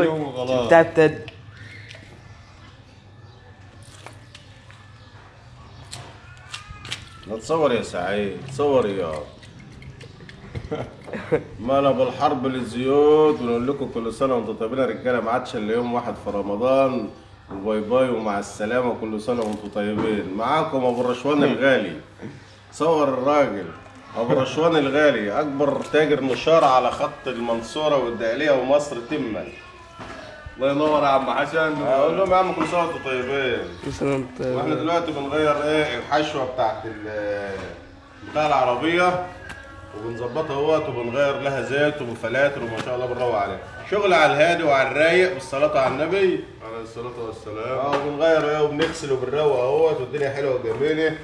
اليوم وخلاص تصور يا سعيد تصور يا. ما أنا بالحرب للزيوت ونقول لكم كل سنة وأنتم طيبين يا رجالة ما عادش إلا يوم واحد في رمضان. وباي باي ومع السلامة كل سنة وأنتم طيبين. معاكم أبو الرشوان الغالي. صور الراجل. أبو الرشوان الغالي أكبر تاجر نشارة على خط المنصورة والدقهليه ومصر تما. الله ينور يا عم حسن. أقول لهم يا عم كل سنة وأنتم طيبين. مثلا وإحنا دلوقتي بنغير إيه الحشوة بتاعت ال- بتاع العربية وبنظبطها أهوت وبنغير لها زيت وفلاتر وما شاء الله بنروق عليها. شغل على الهادي وعلى الرايق بالصلاه على النبي. عليه الصلاة والسلام. آه وبنغير إيه وبنغسل وبنروق أهوت والدنيا حلوة وجميلة.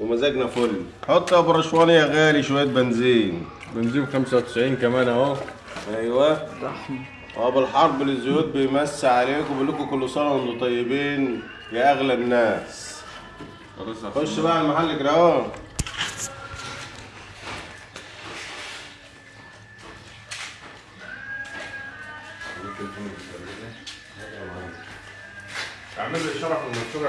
ومزاجنا فل. حط يا ابو رشوان يا غالي شوية بنزين. بنزين 95 كمان اهو. أيوه. ابو الحرب للزيوت بيمسي عليكم بيقول لكم كل سنة وأنتم طيبين يا أغلى الناس. خش بقى على المحل كده اهو اعمل لي شرح المنشور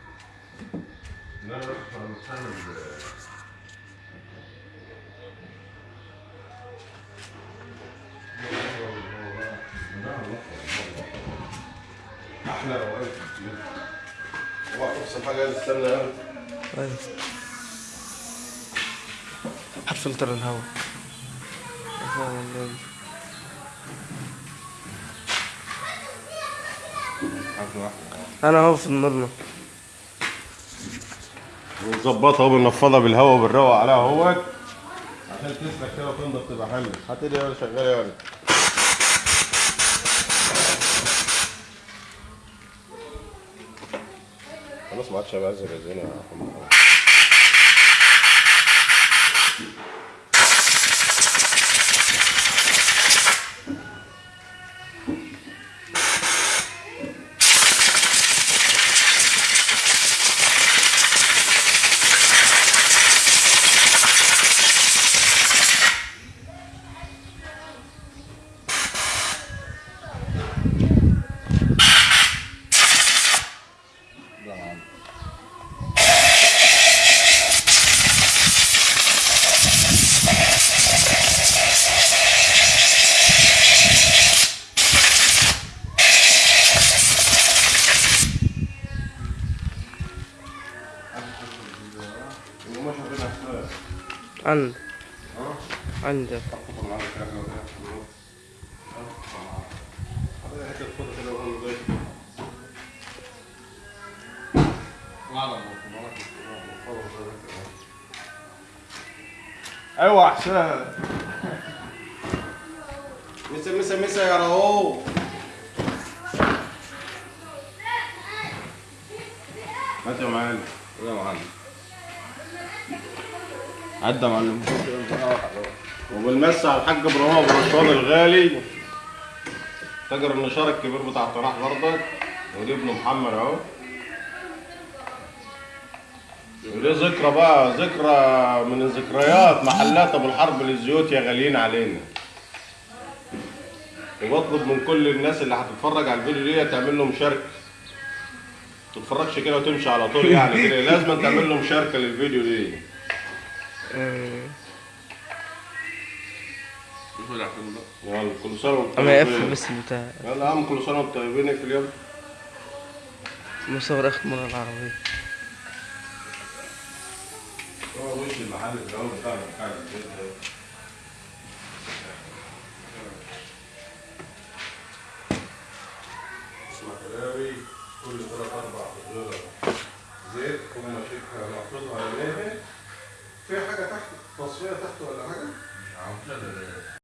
روقان اوعى تفصل حاجة حط فلتر الهواء أنا اهو في النورمال ونظبطها وبنفضها بالهواء وبنروق عليها اهوت عشان تسلك كده وتنضف تبقى حلوة. هات ايدي ولا شغاله يا ولد. خلاص ما عادش هيبقى زي زينه عند عندك. أيوه حسين مسا مسا مسا يا رؤوف. هات يا معلم؟ يا معلم؟ عدى معلم. وبالمس على الحاج إبراهيم أبو رشوان الغالي. تاجر النشار الكبير بتاع الطراح برضك ودي ابن محمد أهو. ودي ذكرى بقى؟ ذكرى من الذكريات. محلات أبو الحرب للزيوت يا غاليين علينا. وبطلب من كل الناس اللي هتتفرج على الفيديو دي تعمل له مشاركه تتفرجش كده وتمشي على طول يعني لازم تعمل له مشاركه للفيديو دي. يلا كل سنه وأنتم اما يقفل طيبين بس البتاع يلا يا عم كل سنة وأنتم طيبين اقفل يلا مصور اخر مرة العربية. هو وش المحل؟ بتاع